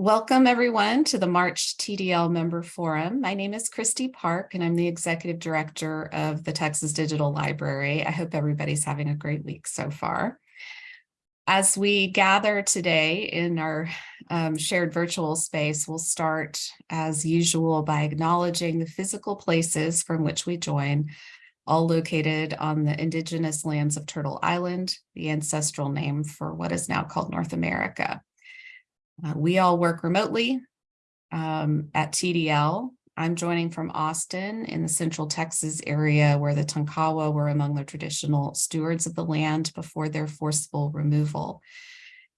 Welcome everyone to the March TDL Member Forum. My name is Kristi Park and I'm the Executive Director of the Texas Digital Library. I hope everybody's having a great week so far. As we gather today in our um, shared virtual space, we'll start as usual by acknowledging the physical places from which we join, all located on the indigenous lands of Turtle Island, the ancestral name for what is now called North America. Uh, we all work remotely um, at TDL. I'm joining from Austin in the central Texas area where the Tonkawa were among the traditional stewards of the land before their forceful removal.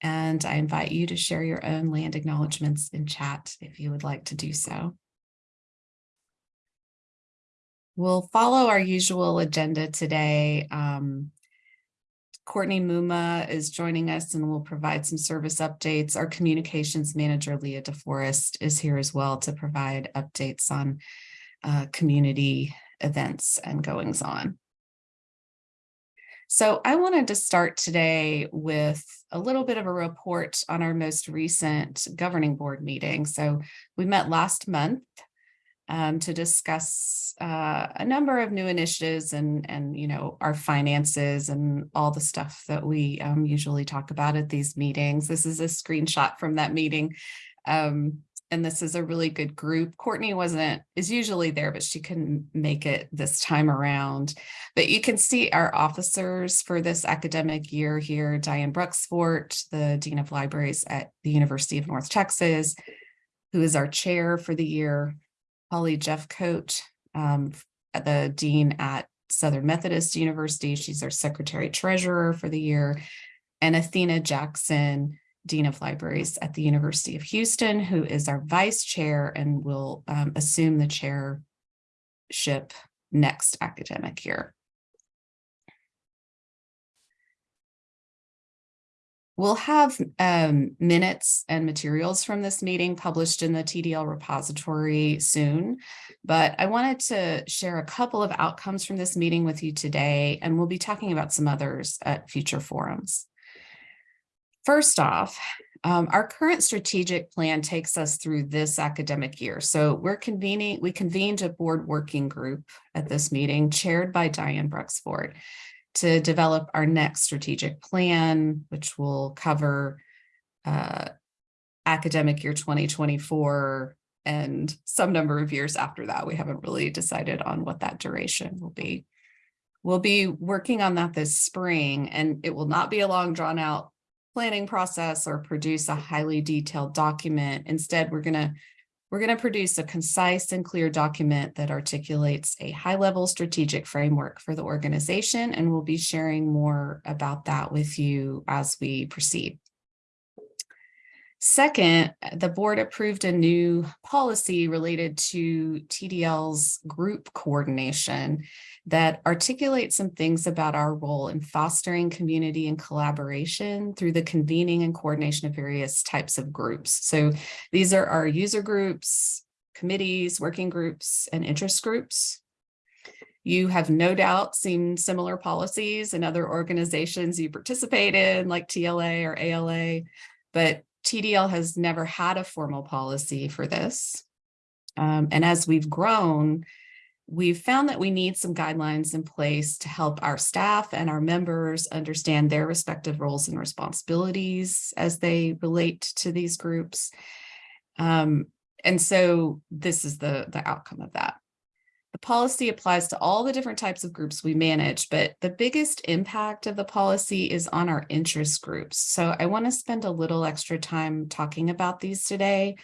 And I invite you to share your own land acknowledgements in chat if you would like to do so. We'll follow our usual agenda today. Um, Courtney Mumma is joining us and will provide some service updates. Our communications manager, Leah DeForest, is here as well to provide updates on uh, community events and goings on. So I wanted to start today with a little bit of a report on our most recent governing board meeting. So we met last month um, to discuss uh, a number of new initiatives and, and, you know, our finances and all the stuff that we um, usually talk about at these meetings. This is a screenshot from that meeting. Um, and this is a really good group. Courtney wasn't, is usually there, but she couldn't make it this time around. But you can see our officers for this academic year here, Diane Bruxvoort, the Dean of Libraries at the University of North Texas, who is our chair for the year, Holly Jeffcoat, um, the dean at Southern Methodist University. She's our secretary treasurer for the year. And Athena Jackson, Dean of Libraries at the University of Houston, who is our vice chair and will um, assume the chairship next academic year. We'll have um, minutes and materials from this meeting published in the TDL repository soon, but I wanted to share a couple of outcomes from this meeting with you today, and we'll be talking about some others at future forums. First off, um, our current strategic plan takes us through this academic year. So we're convening, we convened a board working group at this meeting chaired by Diane Bruxvoort to develop our next strategic plan, which will cover uh, academic year 2024 and some number of years after that. We haven't really decided on what that duration will be. We'll be working on that this spring, and it will not be a long drawn out planning process or produce a highly detailed document. Instead, we're going to we're going to produce a concise and clear document that articulates a high-level strategic framework for the organization, and we'll be sharing more about that with you as we proceed. Second, the board approved a new policy related to TDL's group coordination that articulates some things about our role in fostering community and collaboration through the convening and coordination of various types of groups. So these are our user groups, committees, working groups, and interest groups. You have no doubt seen similar policies in other organizations you participate in like TLA or ALA, but TDL has never had a formal policy for this. Um, and as we've grown, we've found that we need some guidelines in place to help our staff and our members understand their respective roles and responsibilities as they relate to these groups. Um, and so this is the, the outcome of that. The policy applies to all the different types of groups we manage, but the biggest impact of the policy is on our interest groups. So I want to spend a little extra time talking about these today.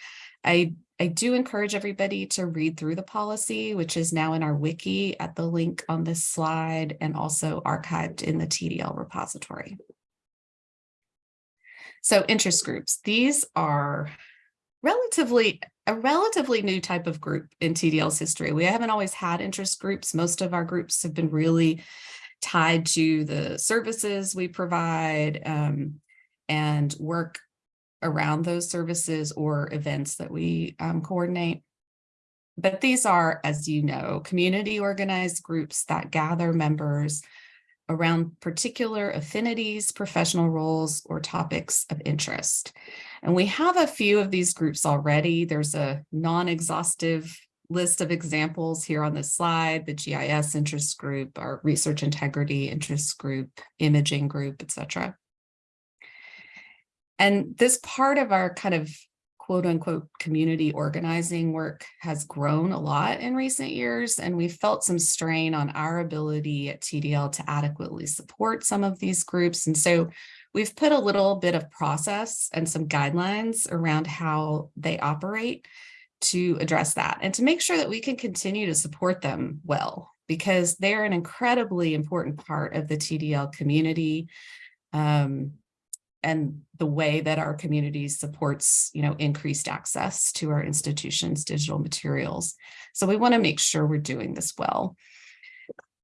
I, I do encourage everybody to read through the policy, which is now in our wiki at the link on this slide and also archived in the TDL repository. So interest groups, these are relatively a relatively new type of group in TDL's history. We haven't always had interest groups. Most of our groups have been really tied to the services we provide um, and work around those services or events that we um, coordinate. But these are, as you know, community organized groups that gather members around particular affinities, professional roles, or topics of interest. And we have a few of these groups already. There's a non-exhaustive list of examples here on this slide, the GIS interest group, our research integrity interest group, imaging group, etc. And this part of our kind of quote unquote community organizing work has grown a lot in recent years, and we felt some strain on our ability at TDL to adequately support some of these groups. And so we've put a little bit of process and some guidelines around how they operate to address that and to make sure that we can continue to support them well, because they're an incredibly important part of the TDL community. Um, and the way that our community supports, you know, increased access to our institutions' digital materials. So we want to make sure we're doing this well.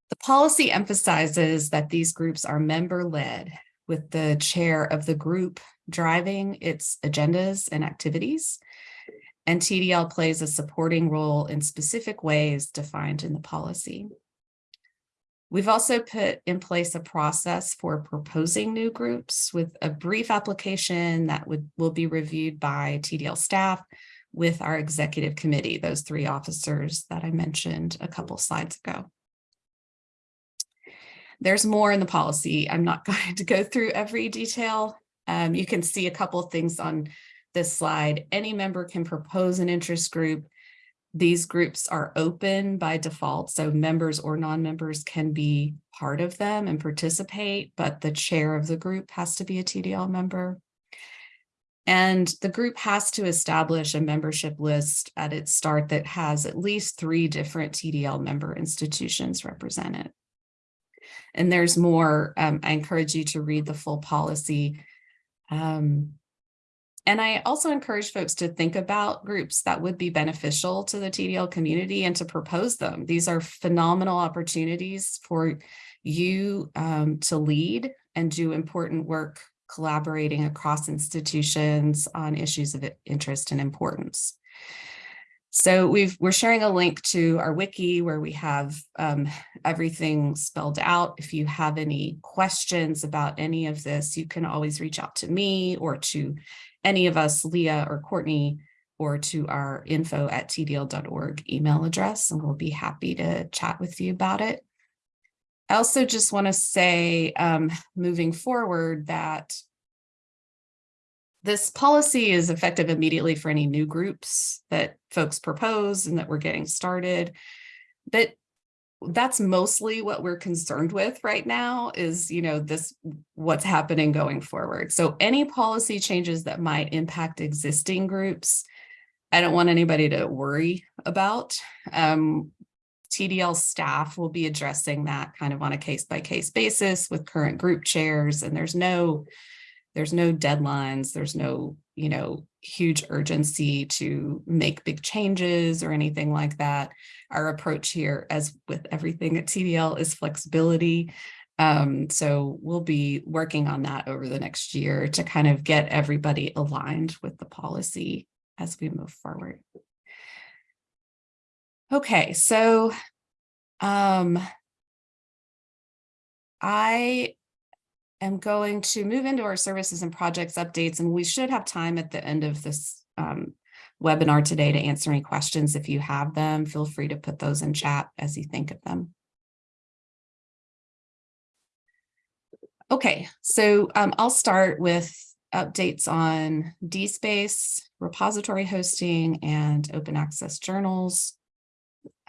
The policy emphasizes that these groups are member-led with the chair of the group driving its agendas and activities. And TDL plays a supporting role in specific ways defined in the policy. We've also put in place a process for proposing new groups with a brief application that would will be reviewed by TDL staff with our executive committee, those three officers that I mentioned a couple slides ago. There's more in the policy. I'm not going to go through every detail. Um, you can see a couple things on this slide. Any member can propose an interest group these groups are open by default, so members or non-members can be part of them and participate, but the chair of the group has to be a TDL member. And the group has to establish a membership list at its start that has at least three different TDL member institutions represented. And there's more, um, I encourage you to read the full policy. Um, and I also encourage folks to think about groups that would be beneficial to the TDL community and to propose them. These are phenomenal opportunities for you um, to lead and do important work collaborating across institutions on issues of interest and importance. So we've, we're sharing a link to our wiki where we have um, everything spelled out. If you have any questions about any of this, you can always reach out to me or to any of us, Leah or Courtney, or to our info at tdl.org email address, and we'll be happy to chat with you about it. I also just want to say, um, moving forward, that this policy is effective immediately for any new groups that folks propose and that we're getting started. But that's mostly what we're concerned with right now is, you know, this what's happening going forward. So any policy changes that might impact existing groups, I don't want anybody to worry about. Um, TDL staff will be addressing that kind of on a case by case basis with current group chairs and there's no there's no deadlines, there's no, you know, huge urgency to make big changes or anything like that. Our approach here, as with everything at TDL, is flexibility. Um, so we'll be working on that over the next year to kind of get everybody aligned with the policy as we move forward. Okay, so um, I am going to move into our services and projects updates, and we should have time at the end of this um, webinar today to answer any questions. If you have them, feel free to put those in chat as you think of them. Okay, so um, I'll start with updates on DSpace, repository hosting, and open access journals.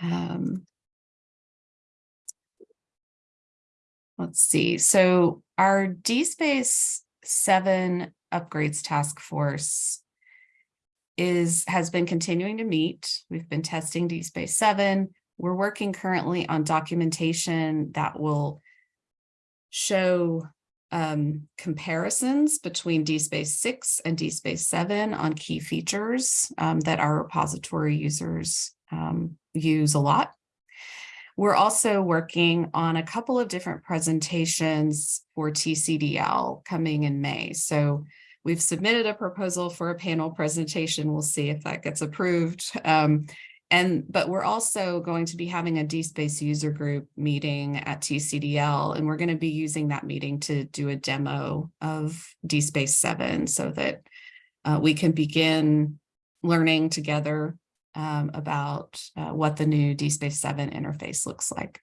Um, let's see. So our DSpace 7 upgrades task force is has been continuing to meet. We've been testing DSpace 7. We're working currently on documentation that will show um, comparisons between DSpace 6 and DSpace 7 on key features um, that our repository users um, use a lot. We're also working on a couple of different presentations for TCDL coming in May. So we've submitted a proposal for a panel presentation. We'll see if that gets approved. Um, And, but we're also going to be having a DSpace user group meeting at TCDL, and we're going to be using that meeting to do a demo of DSpace 7 so that uh, we can begin learning together um, about uh, what the new DSpace 7 interface looks like.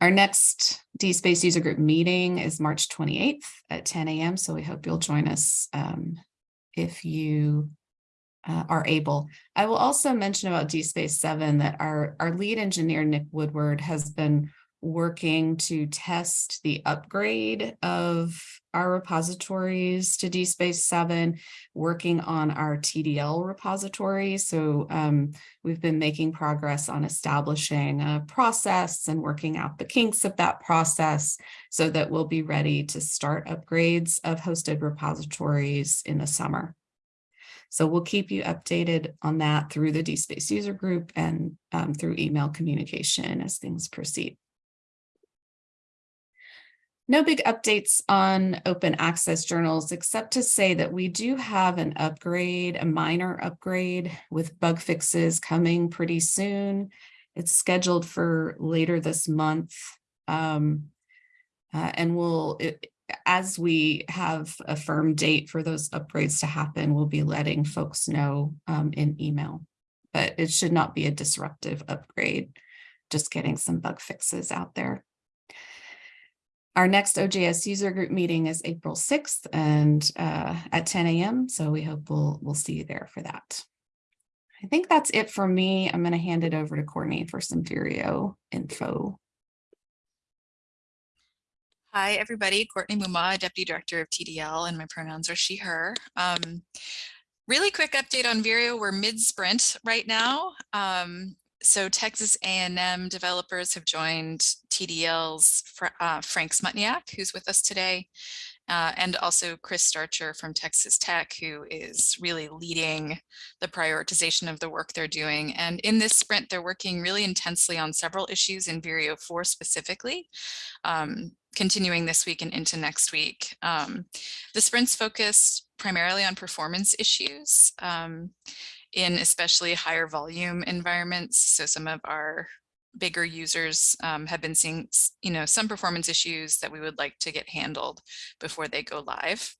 Our next DSpace user group meeting is March 28th at 10 a.m. So we hope you'll join us um, if you uh, are able. I will also mention about DSpace 7 that our, our lead engineer, Nick Woodward, has been working to test the upgrade of our repositories to DSpace 7, working on our TDL repository. So um, we've been making progress on establishing a process and working out the kinks of that process so that we'll be ready to start upgrades of hosted repositories in the summer. So we'll keep you updated on that through the DSpace user group and um, through email communication as things proceed. No big updates on open access journals, except to say that we do have an upgrade, a minor upgrade with bug fixes coming pretty soon. It's scheduled for later this month. Um, uh, and we'll, it, as we have a firm date for those upgrades to happen, we'll be letting folks know um, in email. But it should not be a disruptive upgrade, just getting some bug fixes out there. Our next OJS user group meeting is April 6th and uh, at 10 a.m. So we hope we'll, we'll see you there for that. I think that's it for me. I'm going to hand it over to Courtney for some Vireo info. Hi, everybody. Courtney Mumma, Deputy Director of TDL, and my pronouns are she, her. Um, really quick update on Vireo. We're mid-sprint right now. Um, so Texas A&M developers have joined TDL's uh, Frank Smutniak, who's with us today, uh, and also Chris Starcher from Texas Tech, who is really leading the prioritization of the work they're doing. And in this sprint, they're working really intensely on several issues in Vireo 4 specifically, um, continuing this week and into next week. Um, the sprints focused primarily on performance issues. Um, in especially higher volume environments. So some of our bigger users um, have been seeing, you know, some performance issues that we would like to get handled before they go live.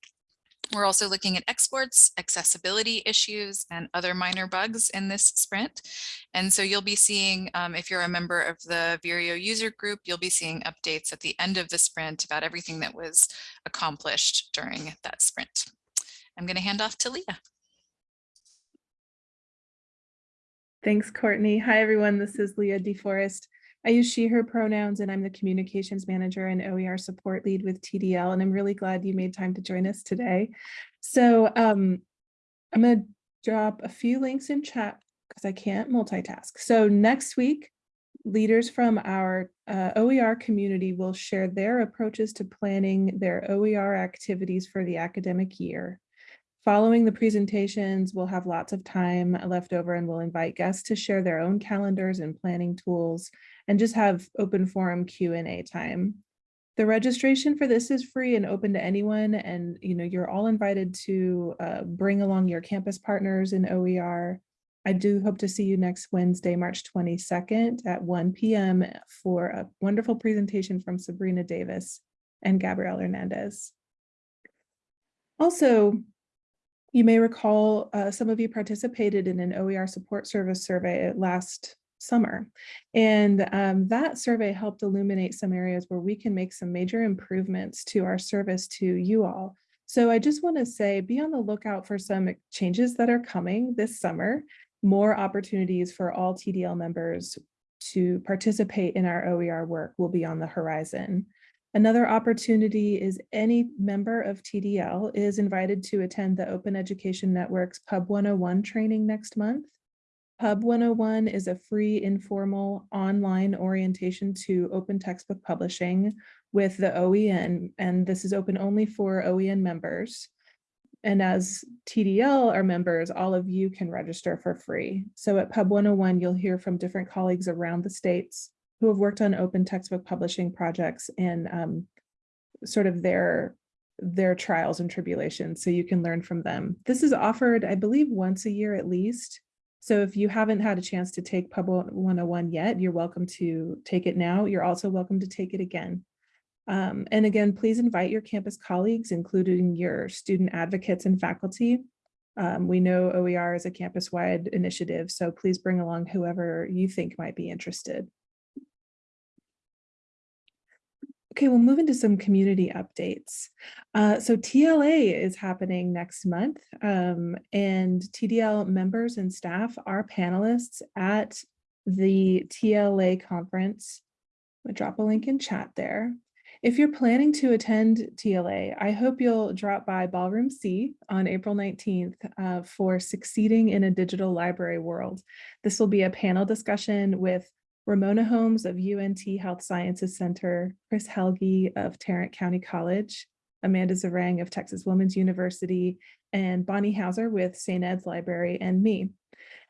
We're also looking at exports, accessibility issues, and other minor bugs in this sprint. And so you'll be seeing, um, if you're a member of the Vireo user group, you'll be seeing updates at the end of the sprint about everything that was accomplished during that sprint. I'm going to hand off to Leah. Thanks, Courtney. Hi, everyone. This is Leah DeForest. I use she, her pronouns, and I'm the communications manager and OER support lead with TDL. And I'm really glad you made time to join us today. So um, I'm going to drop a few links in chat because I can't multitask. So next week, leaders from our uh, OER community will share their approaches to planning their OER activities for the academic year. Following the presentations, we'll have lots of time left over and we'll invite guests to share their own calendars and planning tools and just have open forum Q&A time. The registration for this is free and open to anyone and you know you're all invited to uh, bring along your campus partners in OER. I do hope to see you next Wednesday, March 22nd at 1 p.m. for a wonderful presentation from Sabrina Davis and Gabrielle Hernandez. Also, you may recall uh, some of you participated in an OER support service survey last summer. And um, that survey helped illuminate some areas where we can make some major improvements to our service to you all. So I just want to say, be on the lookout for some changes that are coming this summer, more opportunities for all TDL members to participate in our OER work will be on the horizon. Another opportunity is any member of TDL is invited to attend the Open Education Network's Pub 101 training next month. Pub 101 is a free informal online orientation to open textbook publishing with the OEN, and this is open only for OEN members. And as TDL are members, all of you can register for free. So at Pub 101, you'll hear from different colleagues around the states who have worked on open textbook publishing projects and um, sort of their their trials and tribulations so you can learn from them. This is offered, I believe, once a year at least. So if you haven't had a chance to take Pub 101 yet, you're welcome to take it now. You're also welcome to take it again. Um, and again, please invite your campus colleagues, including your student advocates and faculty. Um, we know OER is a campus-wide initiative, so please bring along whoever you think might be interested. Okay, we'll move into some community updates. Uh, so TLA is happening next month um, and TDL members and staff are panelists at the TLA conference. Gonna drop a link in chat there. If you're planning to attend TLA, I hope you'll drop by Ballroom C on April 19th uh, for Succeeding in a Digital Library World. This will be a panel discussion with Ramona Holmes of UNT Health Sciences Center, Chris Helge of Tarrant County College, Amanda Zarang of Texas Women's University, and Bonnie Hauser with St. Ed's Library and me.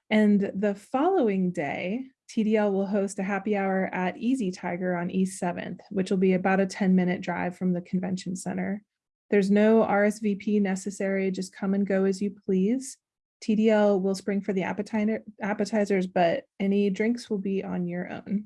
And the following day, TDL will host a happy hour at Easy Tiger on East 7th, which will be about a 10 minute drive from the convention center. There's no RSVP necessary, just come and go as you please. TDL will spring for the appetizer, appetizers, but any drinks will be on your own.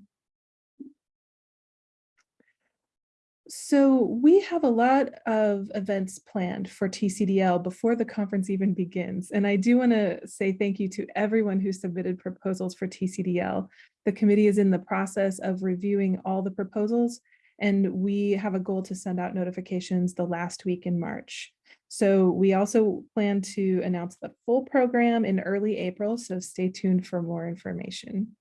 So we have a lot of events planned for TCDL before the conference even begins. And I do want to say thank you to everyone who submitted proposals for TCDL. The committee is in the process of reviewing all the proposals and we have a goal to send out notifications the last week in March. So we also plan to announce the full program in early April, so stay tuned for more information.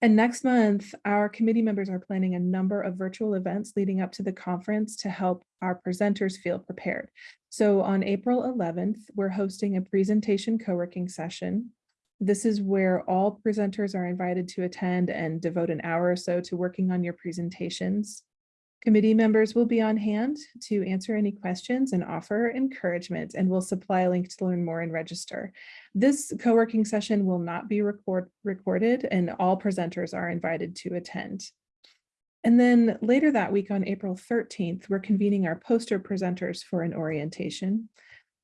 And next month, our committee members are planning a number of virtual events leading up to the conference to help our presenters feel prepared. So on April 11th, we're hosting a presentation co-working session. This is where all presenters are invited to attend and devote an hour or so to working on your presentations. Committee members will be on hand to answer any questions and offer encouragement and will supply a link to learn more and register. This co-working session will not be record recorded and all presenters are invited to attend. And then later that week on April 13th, we're convening our poster presenters for an orientation.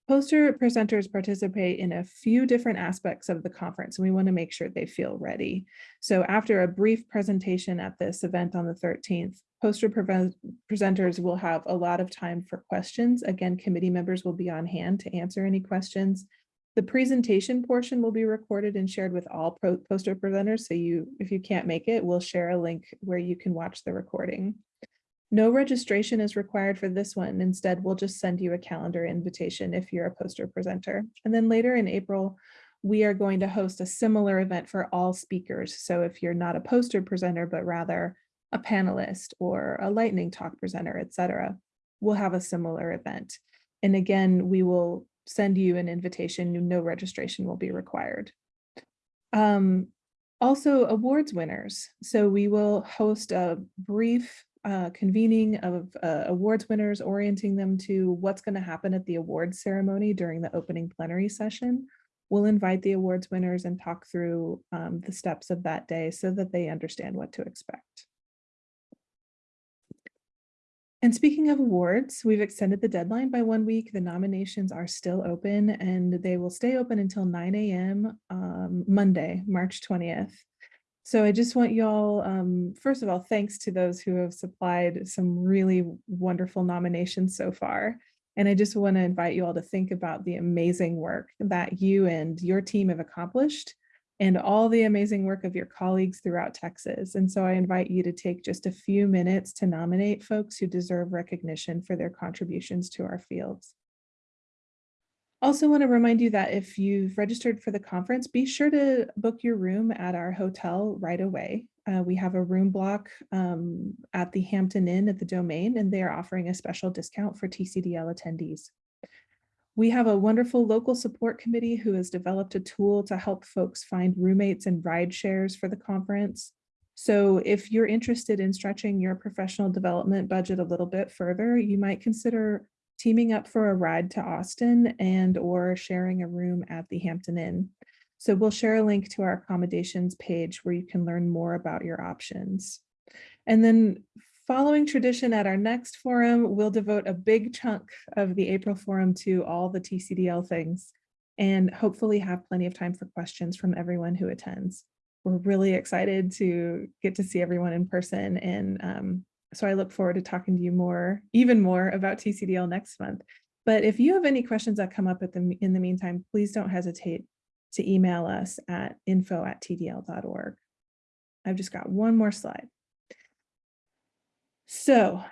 Poster presenters participate in a few different aspects of the conference and we want to make sure they feel ready. So after a brief presentation at this event on the 13th, poster presenters will have a lot of time for questions. Again, committee members will be on hand to answer any questions. The presentation portion will be recorded and shared with all poster presenters. So you, if you can't make it, we'll share a link where you can watch the recording. No registration is required for this one. Instead, we'll just send you a calendar invitation if you're a poster presenter. And then later in April, we are going to host a similar event for all speakers. So if you're not a poster presenter, but rather a panelist or a lightning talk presenter, etc., we'll have a similar event. And again, we will send you an invitation, no registration will be required. Um, also awards winners. So we will host a brief uh, convening of uh, awards winners, orienting them to what's going to happen at the awards ceremony during the opening plenary session. We'll invite the awards winners and talk through um, the steps of that day so that they understand what to expect. And speaking of awards, we've extended the deadline by one week. The nominations are still open and they will stay open until 9 a.m. Um, Monday, March 20th. So I just want y'all, um, first of all, thanks to those who have supplied some really wonderful nominations so far. And I just want to invite you all to think about the amazing work that you and your team have accomplished and all the amazing work of your colleagues throughout Texas. And so I invite you to take just a few minutes to nominate folks who deserve recognition for their contributions to our fields. Also want to remind you that if you've registered for the conference, be sure to book your room at our hotel right away. Uh, we have a room block um, at the Hampton Inn at the Domain, and they are offering a special discount for TCDL attendees. We have a wonderful local support committee who has developed a tool to help folks find roommates and ride shares for the conference. So if you're interested in stretching your professional development budget a little bit further, you might consider teaming up for a ride to Austin and or sharing a room at the Hampton Inn. So we'll share a link to our accommodations page where you can learn more about your options. And then Following tradition at our next forum, we'll devote a big chunk of the April forum to all the TCDL things. and hopefully have plenty of time for questions from everyone who attends. We're really excited to get to see everyone in person and um, so I look forward to talking to you more, even more about TCDL next month. But if you have any questions that come up at the, in the meantime, please don't hesitate to email us at info at tdl.org. I've just got one more slide. So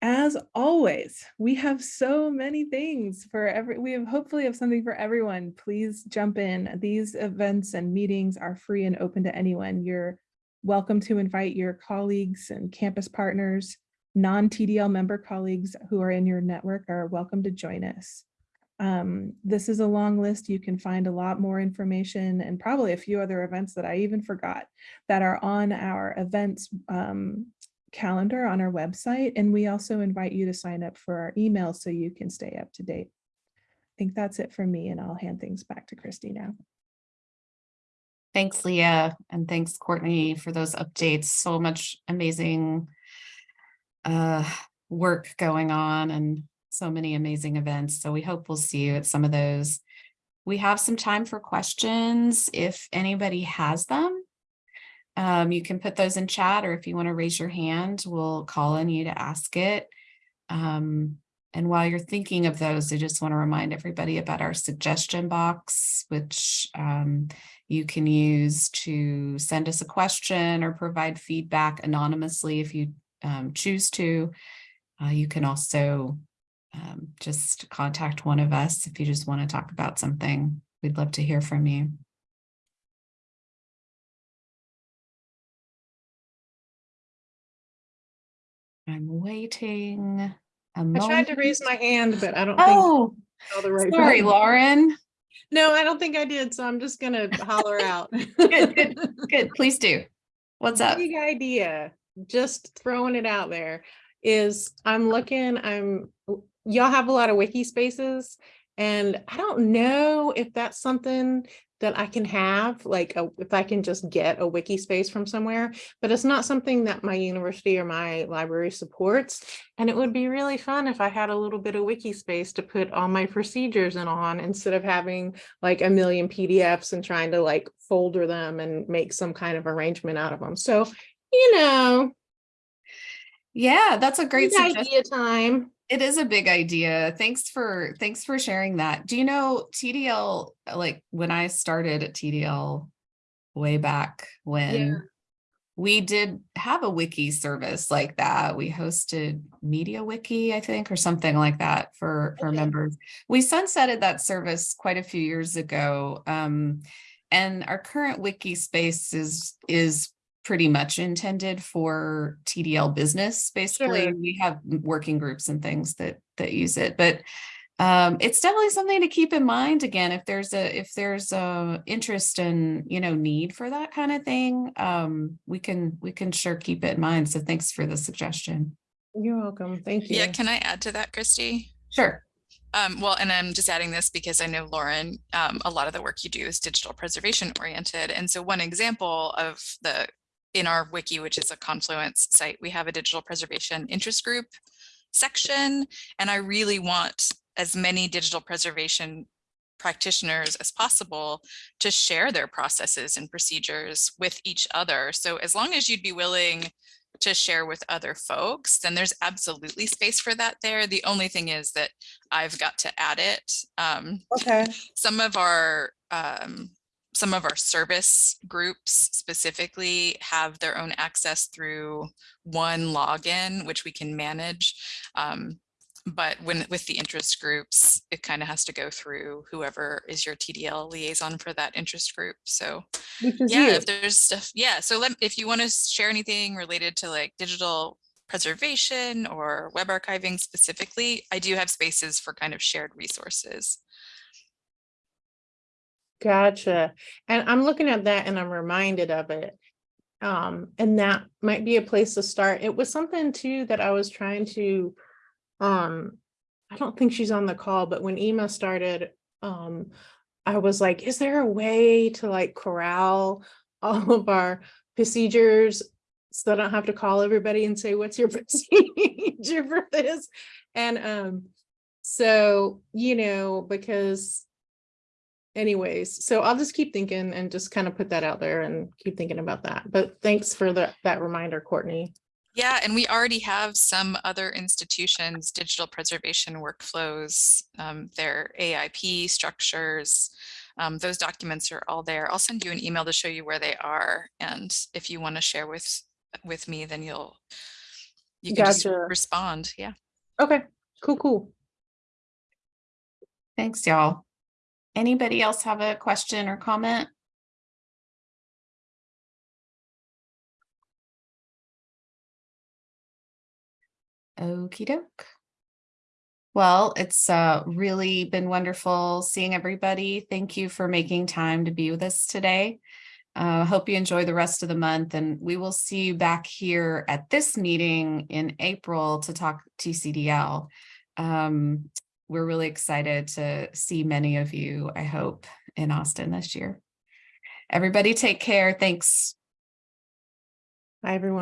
as always, we have so many things for every, we have hopefully have something for everyone. Please jump in. These events and meetings are free and open to anyone. You're welcome to invite your colleagues and campus partners, non-TDL member colleagues who are in your network are welcome to join us. Um, this is a long list. You can find a lot more information and probably a few other events that I even forgot that are on our events um, calendar on our website. And we also invite you to sign up for our email so you can stay up to date. I think that's it for me and I'll hand things back to Kristi now. Thanks, Leah, and thanks, Courtney, for those updates. So much amazing uh, work going on and so many amazing events. So we hope we'll see you at some of those. We have some time for questions if anybody has them. Um, you can put those in chat or if you want to raise your hand, we'll call on you to ask it. Um, and while you're thinking of those, I just want to remind everybody about our suggestion box, which um, you can use to send us a question or provide feedback anonymously if you um, choose to. Uh, you can also um, just contact one of us if you just want to talk about something. We'd love to hear from you. I'm waiting. I tried to raise my hand, but I don't think. Oh, I the right sorry. Lauren. No, I don't think I did, so I'm just gonna holler out. Good, good, good. Please do. What's up? Big idea, just throwing it out there, is I'm looking, I'm, y'all have a lot of wiki spaces. And I don't know if that's something that I can have, like, a- if I can just get a wiki space from somewhere, but it's not something that my university or my library supports. And it would be really fun if I had a little bit of wiki space to put all my procedures in on instead of having like a million PDFs and trying to like folder them and make some kind of arrangement out of them. So, you know, Yeah, that's a great suggestion. idea time. It is a big idea. Thanks for, thanks for sharing that. Do you know TDL, like when I started at TDL way back when we did have a wiki service like that. We hosted Media Wiki, I think, or something like that for, for Okay. members. We sunsetted that service quite a few years ago. Um, and our current wiki space is, is pretty much intended for TDL business, basically. Sure. We have working groups and things that, that use it, but um, it's definitely something to keep in mind again, if there's a, if there's a interest and, you know, need for that kind of thing, um, we can, we can sure keep it in mind. So thanks for the suggestion. You're welcome. Thank you. Yeah, can I add to that, Kristi? Sure. Um, well, and I'm just adding this because I know Lauren, um, a lot of the work you do is digital preservation oriented. And so one example of the, in our wiki, which is a Confluence site, we have a digital preservation interest group section. And I really want as many digital preservation practitioners as possible to share their processes and procedures with each other. So as long as you'd be willing to share with other folks, then there's absolutely space for that there. The only thing is that I've got to add it. Um, Okay. some of our um, some of our service groups specifically have their own access through one login, which we can manage. Um, but when with the interest groups, it kind of has to go through whoever is your TDL liaison for that interest group. So yeah, you. if there's stuff, yeah. So let, if you want to share anything related to like digital preservation or web archiving specifically, I do have spaces for kind of shared resources. Gotcha. And I'm looking at that and I'm reminded of it. Um, and that might be a place to start. It was something too that I was trying to, um, I don't think she's on the call, but when Ema started, um, I was like, is there a way to like corral all of our procedures so I don't have to call everybody and say, what's your procedure for this? And, um, so, you know, because anyways, so I'll just keep thinking and just kind of put that out there and keep thinking about that. But thanks for the, that reminder, Courtney. Yeah, and we already have some other institutions, digital preservation workflows, um, their AIP structures. Um, those documents are all there. I'll send you an email to show you where they are. And if you want to share with, with me, then you'll, you can just respond. Yeah. Okay, cool, cool. Thanks, y'all. Anybody else have a question or comment? Okey doke. Well, it's uh really been wonderful seeing everybody. Thank you for making time to be with us today. Uh, hope you enjoy the rest of the month and we will see you back here at this meeting in April to talk TCDL. Um, we're really excited to see many of you, I hope, in Austin this year. Everybody take care. Thanks. Bye, everyone.